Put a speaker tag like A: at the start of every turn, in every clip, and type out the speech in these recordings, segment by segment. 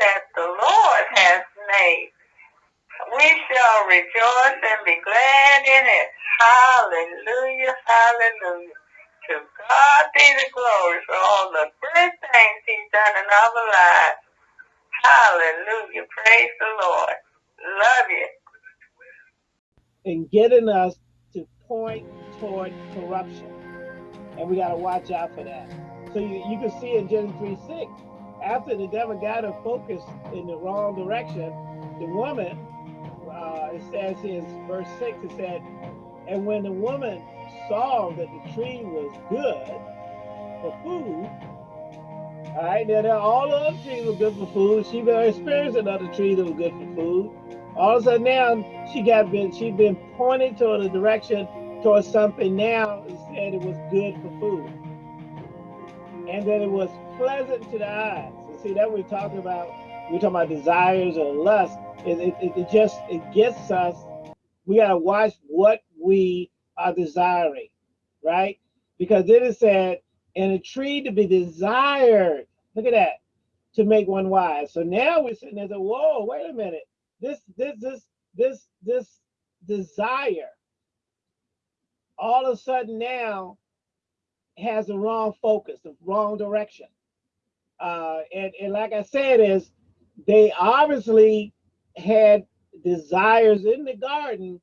A: that the Lord has made. We shall rejoice and be glad in it. Hallelujah, hallelujah. To God be the glory for all the good things he's done in our lives. Hallelujah. Praise the Lord. Love you.
B: And getting us to point toward corruption. And we got to watch out for that. So you, you can see in Genesis 3 6, after the devil got her focused in the wrong direction, the woman, uh, it says in verse 6, it said, And when the woman saw that the tree was good for food, all right, now all the other trees were good for food. She been experiencing other trees that were good for food. All of a sudden now she got been she'd been pointed toward a direction towards something now and said it was good for food. And that it was pleasant to the eyes. See that we're talking about we're talking about desires or lust. It, it, it just it gets us. We gotta watch what we are desiring, right? Because then it said, and a tree to be desired. Look at that, to make one wise. So now we're sitting there, saying, whoa, wait a minute. This, this, this, this, this desire, all of a sudden now has the wrong focus, the wrong direction. Uh, and, and like I said, is they obviously had desires in the garden,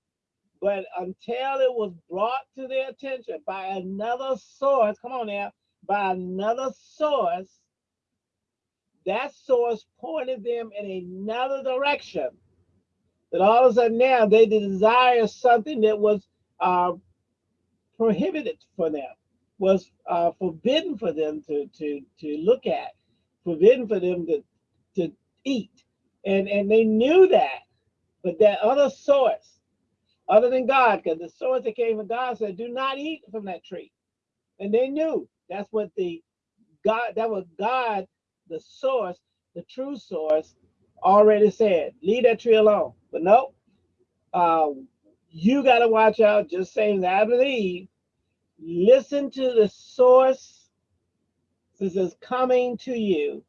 B: but until it was brought to their attention by another source, come on now, by another source, that source pointed them in another direction. That all of a sudden now they desire something that was uh, prohibited for them, was uh, forbidden for them to, to, to look at, forbidden for them to, to eat. And, and they knew that, but that other source, other than God, because the source that came from God said, do not eat from that tree. And they knew that's what the God, that was God, the source, the true source, already said, leave that tree alone. But no, uh, you got to watch out, just saying that I believe, listen to the source this is coming to you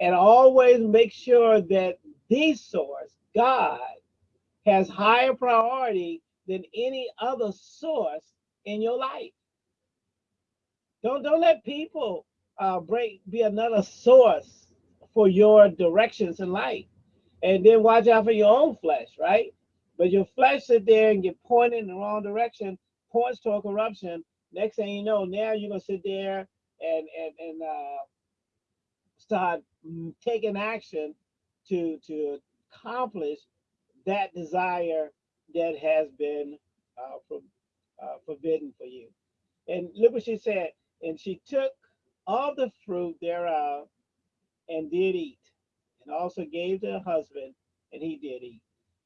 B: and always make sure that the source, God, has higher priority than any other source in your life. Don't don't let people uh, break be another source for your directions in life, and then watch out for your own flesh, right? But your flesh sit there and get pointed in the wrong direction, points toward corruption. Next thing you know, now you're gonna sit there and and and uh, start taking action to to accomplish that desire that has been uh, uh, forbidden for you. And look what she said. And she took all the fruit thereof and did eat, and also gave to her husband, and he did eat.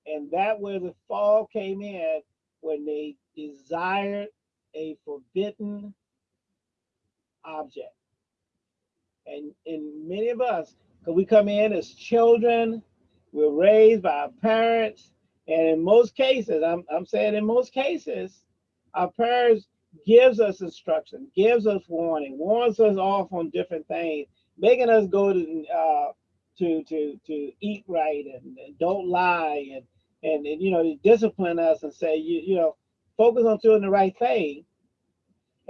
B: And that where the fall came in when they desired a forbidden object. And in many of us, because we come in as children, we're raised by our parents, and in most cases, I'm, I'm saying in most cases, our parents gives us instruction, gives us warning, warns us off on different things, making us go to uh, to to to eat right and, and don't lie and, and and you know discipline us and say you you know focus on doing the right thing.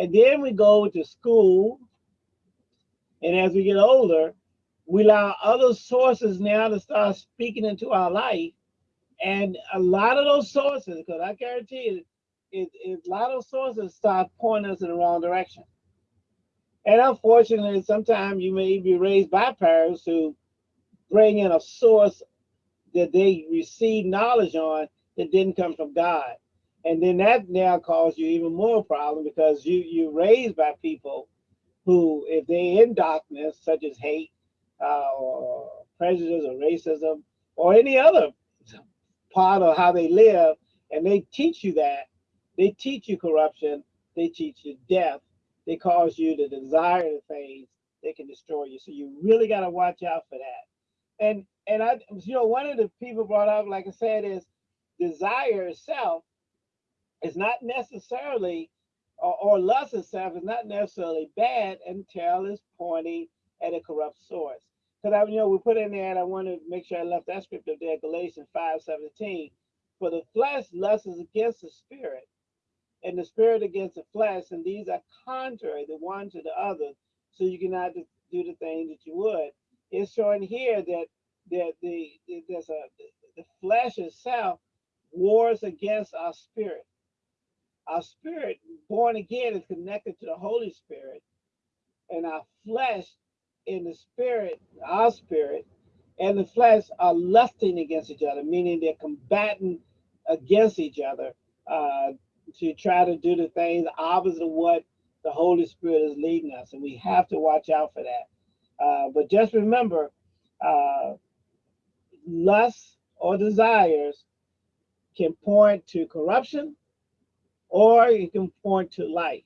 B: And then we go to school, and as we get older, we allow other sources now to start speaking into our life. And a lot of those sources, because I guarantee you, is a lot of sources start pointing us in the wrong direction. And unfortunately, sometimes you may be raised by parents who bring in a source that they receive knowledge on that didn't come from God. And then that now causes you even more problem because you you raised by people who, if they in darkness, such as hate, uh, or prejudice, or racism, or any other part of how they live, and they teach you that, they teach you corruption. They teach you death. They cause you to desire the things they can destroy you. So you really got to watch out for that. And and I, you know, one of the people brought up, like I said, is desire itself is not necessarily, or, or lust itself is not necessarily bad until it's pointing at a corrupt source. because I, you know, we put in there, and I want to make sure I left that script scripture there, Galatians 5 17. For the flesh lusts against the spirit, and the spirit against the flesh, and these are contrary the one to the other, so you cannot do the thing that you would. It's showing here that that the there's a the flesh itself wars against our spirit. Our spirit, born again, is connected to the Holy Spirit, and our flesh in the spirit, our spirit, and the flesh are lusting against each other, meaning they're combating against each other uh, to try to do the things opposite of what the Holy Spirit is leading us. And we have to watch out for that. Uh, but just remember, uh, lust or desires can point to corruption or you can point to life,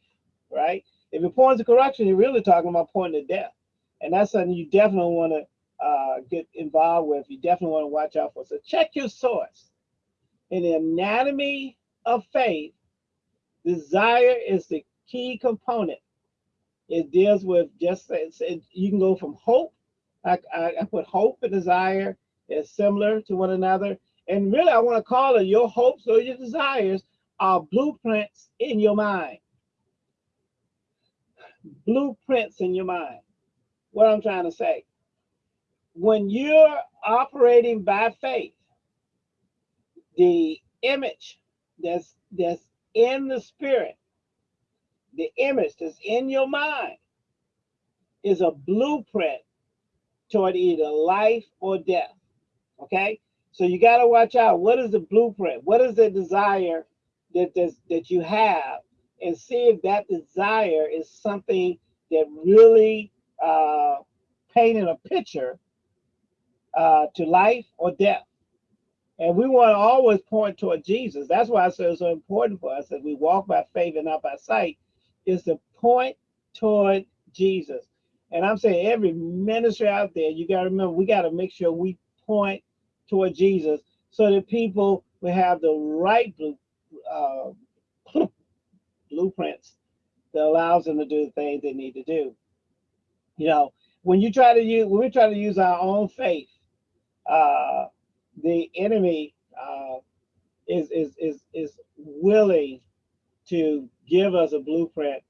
B: right? If it points to corruption, you're really talking about pointing to death. And that's something you definitely want to uh, get involved with. You definitely want to watch out for. So check your source. In the anatomy of faith, desire is the key component. It deals with just you can go from hope. I, I, I put hope and desire is similar to one another. And really, I want to call it your hopes or your desires are blueprints in your mind. Blueprints in your mind. What I'm trying to say. When you're operating by faith, the image that's that's in the spirit, the image that's in your mind is a blueprint toward either life or death. Okay, so you got to watch out. What is the blueprint? What is the desire that this, that you have, and see if that desire is something that really uh, painting a picture uh, to life or death. And we want to always point toward Jesus. That's why I said it's so important for us as we walk by faith and not by sight, is to point toward Jesus. And I'm saying every ministry out there, you got to remember, we got to make sure we point toward Jesus so that people will have the right blue, uh, blueprints that allows them to do the things they need to do. You know, when you try to use, when we try to use our own faith, uh, the enemy uh, is, is, is, is willing to give us a blueprint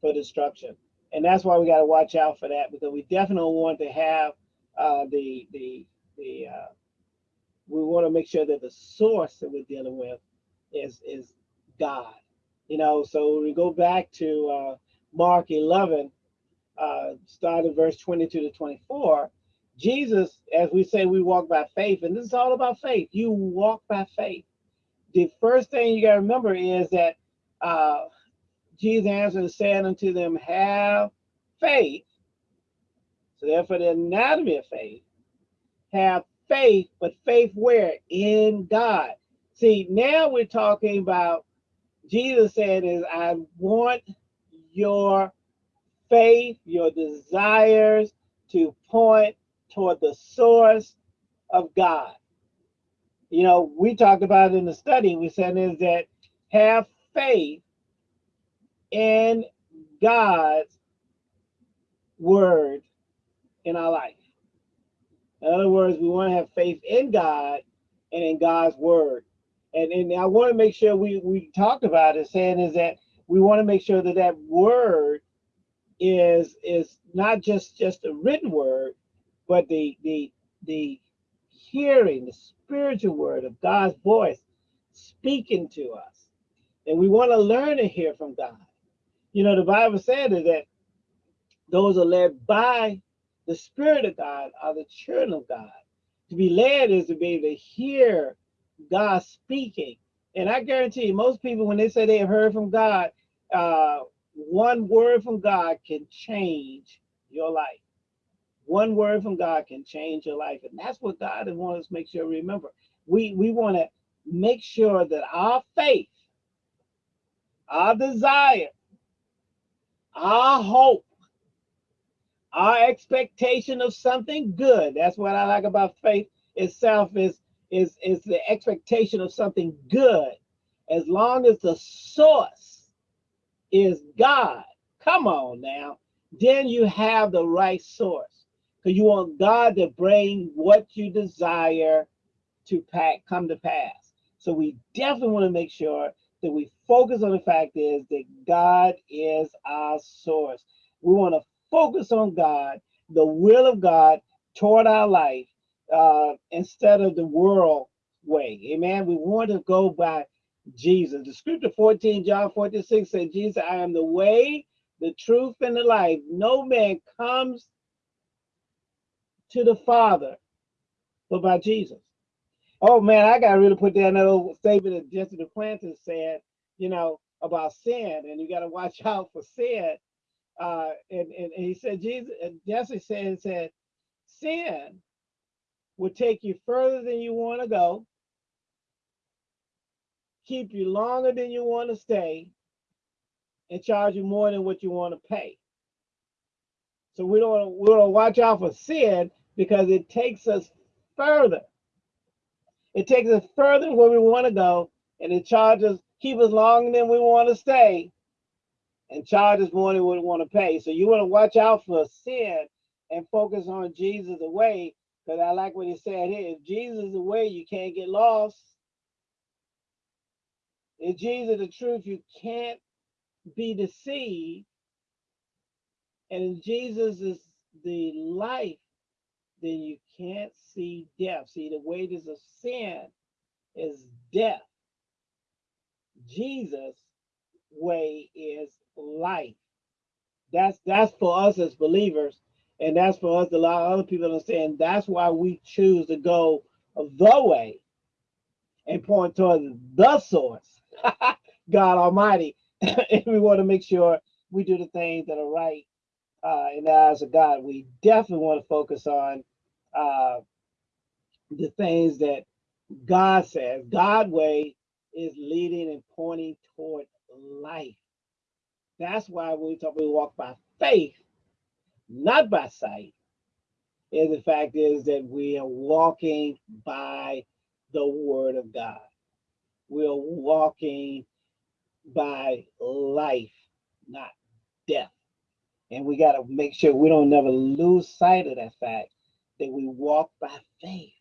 B: for destruction. And that's why we got to watch out for that because we definitely want to have uh, the, the, the, uh, we want to make sure that the source that we're dealing with is is God. You know, so we go back to uh, Mark 11, uh, starting verse 22 to 24. Jesus, as we say, we walk by faith, and this is all about faith. You walk by faith. The first thing you got to remember is that uh, Jesus answered and said unto them, Have faith. So, therefore, the anatomy of faith, have faith, but faith where? In God. See, now we're talking about Jesus said is I want your faith, your desires to point toward the source of God. You know, we talked about it in the study, we said is that have faith in God's word in our life. In other words, we want to have faith in God and in God's word. And, and I want to make sure we, we talked about it, saying is that we want to make sure that that word is is not just just a written word, but the the the hearing, the spiritual word of God's voice speaking to us. And we want to learn to hear from God. You know, the Bible said that those are led by the Spirit of God are the children of God. To be led is to be able to hear God speaking. And I guarantee you, most people, when they say they have heard from God, uh, one word from God can change your life. One word from God can change your life. And that's what God wants us to make sure we remember. We, we want to make sure that our faith, our desire, our hope, our expectation of something good. That's what I like about faith itself is is is the expectation of something good. As long as the source is God, come on now, then you have the right source. because you want God to bring what you desire to pack, come to pass. So we definitely want to make sure that we focus on the fact is that God is our source. We want to focus on God, the will of God toward our life, uh, instead of the world way. Amen. We want to go by Jesus. The scripture 14, John 14, 6 says, Jesus, I am the way, the truth, and the life. No man comes to the Father but by Jesus. Oh man, I gotta really put down that old statement that Jesse Duplantis said, you know, about sin, and you gotta watch out for sin. Uh, and, and, and he said, Jesus, Jesse said, said, sin will take you further than you want to go, keep you longer than you want to stay, and charge you more than what you want to pay. So we don't we don't watch out for sin because it takes us further. It takes us further where we want to go, and it charges keep us longer than we want to stay, and charges more than we want to pay. So you want to watch out for sin and focus on Jesus the way, because I like what he said here. If Jesus is the way, you can't get lost. If Jesus is the truth, you can't be deceived. And if Jesus is the life, then you can't see death. See, the wages of sin is death. Jesus' way is life. That's that's for us as believers, and that's for us a lot of other people understand. That's why we choose to go the way and point toward the source, God Almighty. and we want to make sure we do the things that are right uh, in the eyes of God. We definitely want to focus on uh, the things that God says. God way is leading and pointing toward life. That's why we talk we walk by faith, not by sight. And the fact is that we are walking by the word of God. We're walking by life, not death. And we got to make sure we don't never lose sight of that fact that we walk by faith,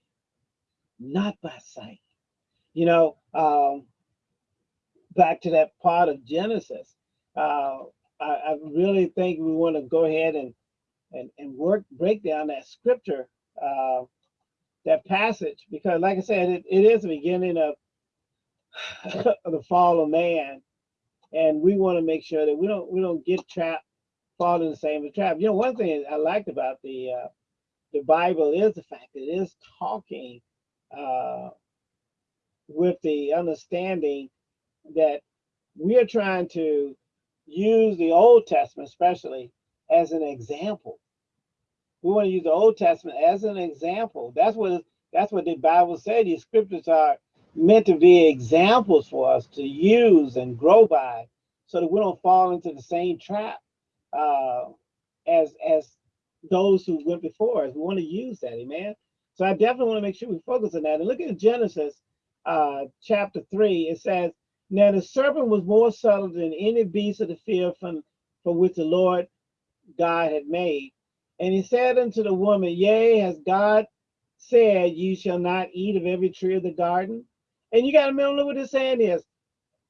B: not by sight. You know, um, back to that part of Genesis, uh, I, I, really think we want to go ahead and, and, and work, break down that scripture, uh, that passage, because like I said, it, it is the beginning of the fall of man. And we want to make sure that we don't we don't get trapped, fall in the same trap. You know, one thing I liked about the uh, the Bible is the fact that it is talking uh, with the understanding that we are trying to use the Old Testament, especially, as an example. We want to use the Old Testament as an example. That's what that's what the Bible said. These scriptures are meant to be examples for us to use and grow by, so that we don't fall into the same trap uh, as as those who went before us. We want to use that, amen. So I definitely want to make sure we focus on that. And look at Genesis uh, chapter three. It says, "Now the serpent was more subtle than any beast of the field from from which the Lord God had made." And he said unto the woman, Yea, has God said, You shall not eat of every tree of the garden? And you got to remember what he's saying is,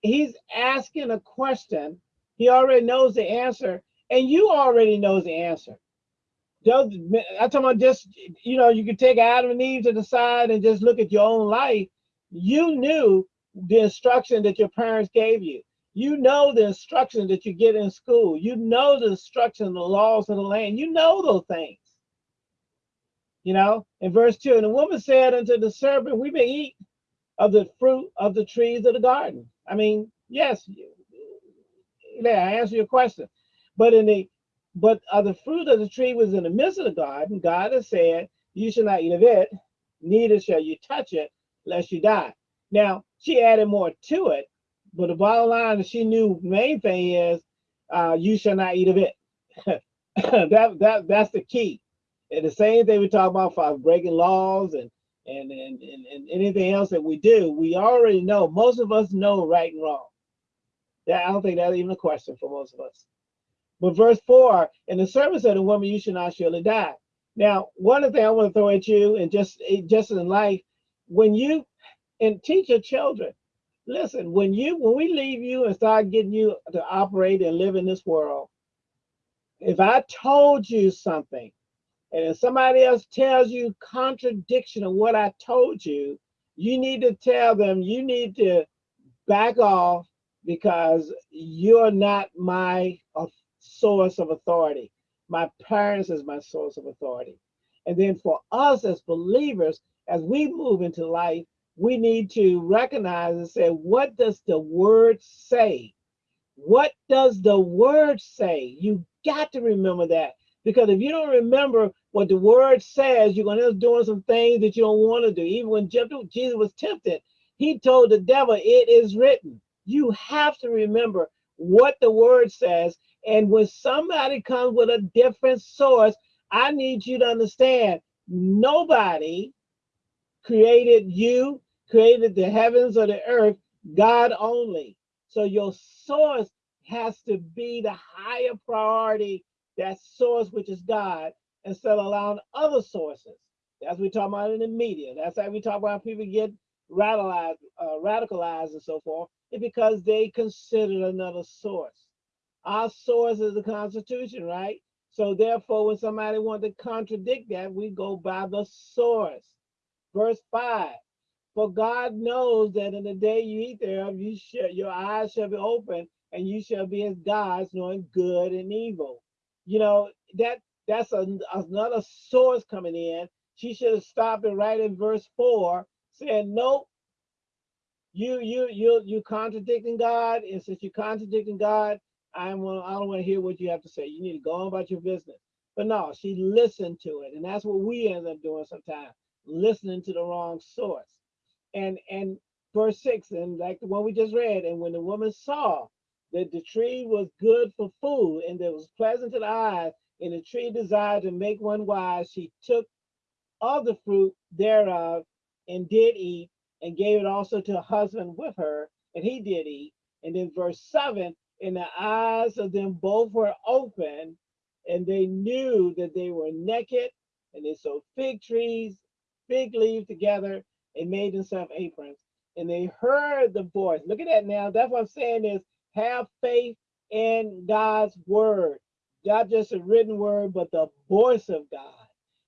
B: he's asking a question. He already knows the answer, and you already knows the answer. I'm talking about just, you know, you could take Adam and Eve to the side and just look at your own life. You knew the instruction that your parents gave you. You know the instruction that you get in school. You know the instruction, the laws of the land. You know those things. You know, in verse 2, and the woman said unto the serpent, We may eat of the fruit of the trees of the garden. I mean, yes, yeah, I answer your question. But in the but of the fruit of the tree was in the midst of the garden, God has said, You shall not eat of it, neither shall you touch it, lest you die. Now, she added more to it, but the bottom line is she knew main thing is uh, you shall not eat of it. that that that's the key. And the same thing we talk about for breaking laws and and, and and and anything else that we do, we already know. Most of us know right and wrong. That I don't think that's even a question for most of us. But verse 4, and the said to the woman, You shall not surely die. Now, one of the things I want to throw at you, and just eh, just in life, when you and teach your children, listen, when you when we leave you and start getting you to operate and live in this world, if I told you something, and if somebody else tells you contradiction of what I told you, you need to tell them you need to back off because you're not my source of authority. My parents is my source of authority. And then for us as believers, as we move into life, we need to recognize and say, what does the word say? What does the word say? You got to remember that. Because if you don't remember what the word says, you're going to end up doing some things that you don't want to do. Even when Jesus was tempted, he told the devil, It is written. You have to remember what the word says. And when somebody comes with a different source, I need you to understand nobody created you, created the heavens or the earth, God only. So your source has to be the higher priority, that source which is God, instead of allowing other sources. That's what we talk about in the media. That's how we talk about people get radicalized, uh, radicalized and so forth. It's because they considered another source. Our source is the Constitution, right? So therefore, when somebody wants to contradict that, we go by the source. Verse 5. For God knows that in the day you eat thereof, you shall, your eyes shall be open, and you shall be as gods, knowing good and evil. You know, that that's a, another source coming in. She should have stopped it right in verse 4, saying, Nope, you you you you contradicting God, and since you're contradicting God, I'm I don't want to hear what you have to say. You need to go on about your business. But no, she listened to it, and that's what we end up doing sometimes, listening to the wrong source. And and verse six, and like the one we just read, and when the woman saw that the tree was good for food, and that was pleasant to the eyes, and the tree desired to make one wise, she took of the fruit thereof and did eat, and gave it also to her husband with her, and he did eat. And then verse seven, and the eyes of them both were open, and they knew that they were naked, and they sewed fig trees, fig leaves together, and made themselves aprons. And they heard the voice. Look at that now. That's what I'm saying is have faith in God's word, not just a written word, but the voice of God.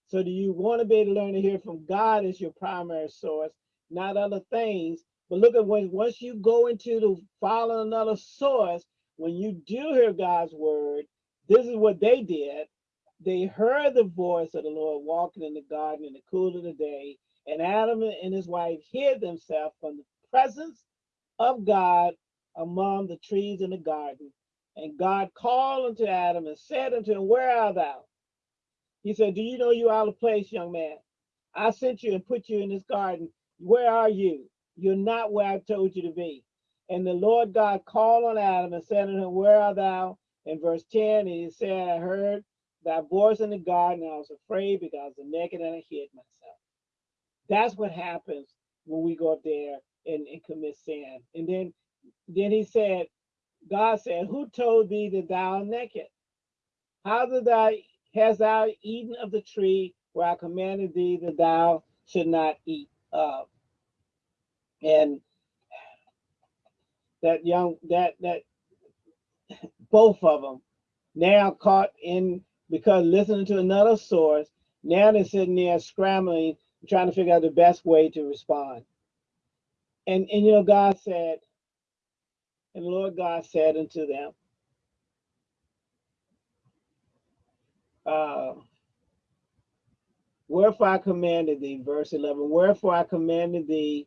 B: So do you want to be able to learn to hear from God as your primary source, not other things? But look at when once you go into the follow another source, when you do hear God's word, this is what they did. They heard the voice of the Lord walking in the garden in the cool of the day, and Adam and his wife hid themselves from the presence of God among the trees in the garden. And God called unto Adam and said unto him, Where art thou? He said, Do you know you are out of place, young man? I sent you and put you in this garden. Where are you? You're not where I told you to be. And the Lord God called on Adam and said unto him, Where art thou? In verse 10, and he said, I heard thy voice in the garden, I was afraid because I was naked and I hid myself. That's what happens when we go up there and, and commit sin. And then, then he said, God said, Who told thee that thou art naked? How did thou hast thou eaten of the tree where I commanded thee that thou should not eat of? And that young that that both of them now caught in because listening to another source now they're sitting there scrambling trying to figure out the best way to respond and and you know god said and lord god said unto them uh wherefore i commanded thee verse 11 wherefore i commanded thee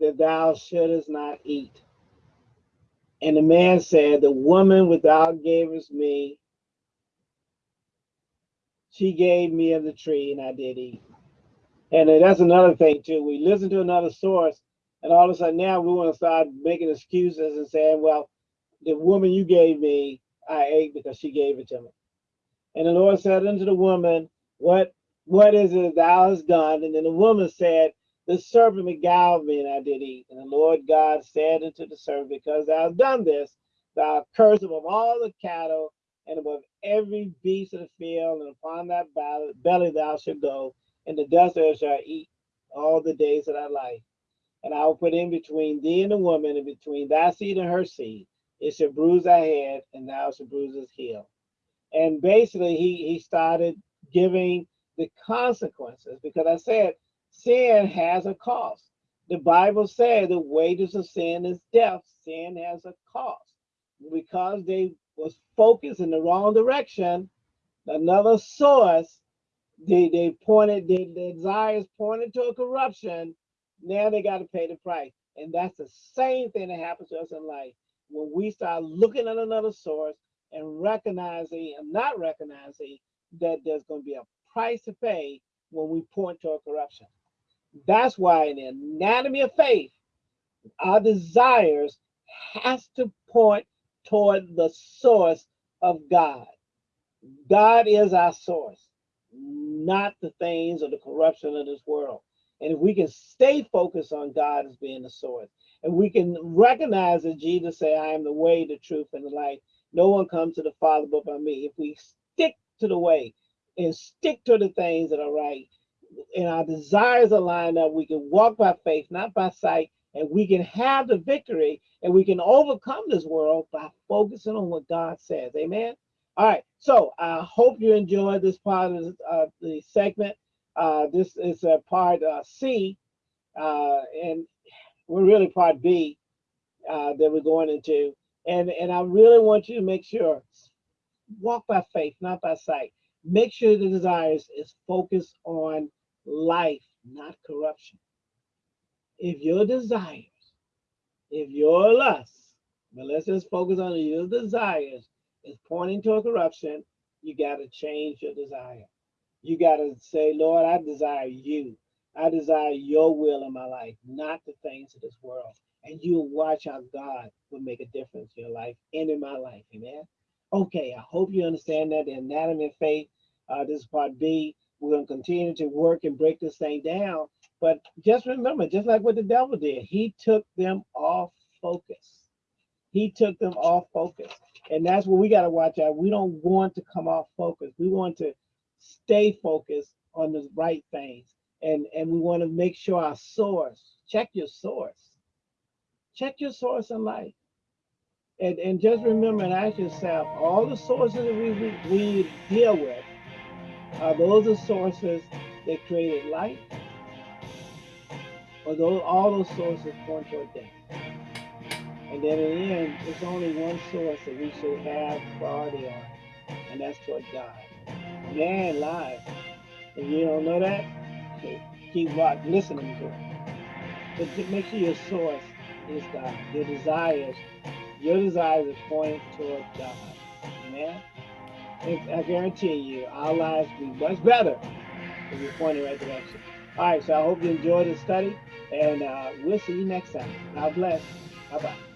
B: that thou shouldest not eat. And the man said, The woman which thou gavest me, she gave me of the tree, and I did eat. And that's another thing too. We listen to another source, and all of a sudden now we want to start making excuses and saying, Well, the woman you gave me, I ate because she gave it to me. And the Lord said unto the woman, What what is it thou hast done? And then the woman said, the serpent beguiled me, and I did eat. And the Lord God said unto the serpent, Because thou hast done this, thou cursed of all the cattle and above every beast of the field, and upon that belly thou shalt go, and the dust thou shalt eat all the days of thy life. And I will put in between thee and the woman, and between thy seed and her seed. It shall bruise thy head, and thou shalt bruise his heel. And basically, he he started giving the consequences because I said sin has a cost. The Bible said the wages of sin is death. Sin has a cost. Because they was focused in the wrong direction, another source, they, they pointed, their desires pointed to a corruption. Now they got to pay the price. And that's the same thing that happens to us in life. When we start looking at another source and recognizing and not recognizing that there's going to be a price to pay when we point to a corruption. That's why in the anatomy of faith, our desires has to point toward the source of God. God is our source, not the things or the corruption of this world. And if we can stay focused on God as being the source, and we can recognize that Jesus said, I am the way, the truth, and the life. No one comes to the Father but by me. If we stick to the way and stick to the things that are right, and our desires are lined up, we can walk by faith, not by sight, and we can have the victory and we can overcome this world by focusing on what God says. Amen. All right. So I hope you enjoyed this part of the segment. Uh, this is a part uh, C, uh, and we're really part B uh, that we're going into. And, and I really want you to make sure walk by faith, not by sight. Make sure the desires is focused on life, not corruption. If your desires, if your lust, but let's just focus on your desires, is pointing to a corruption, you got to change your desire. You got to say, Lord, I desire you. I desire your will in my life, not the things of this world. And you'll watch how God will make a difference in your life and in my life. Amen. Okay, I hope you understand that the anatomy of faith. Uh, this is part B. We're going to continue to work and break this thing down. But just remember, just like what the devil did, he took them off focus. He took them off focus. And that's what we got to watch out. We don't want to come off focus. We want to stay focused on the right things. And, and we want to make sure our source, check your source. Check your source in life. And, and just remember and ask yourself, all the sources that we, we, we deal with, are those the sources that created life? Or those all those sources point toward death? And then in the end, it's only one source that we should have priority on, and that's toward God. Man lies. If you don't know that, keep watching, listening to it. But make sure your source is God. Your desires, your desires is pointing toward God. Amen. I guarantee you, our lives will be much better if we point in the right direction. All right, so I hope you enjoyed the study, and uh, we'll see you next time. God bless. Bye bye.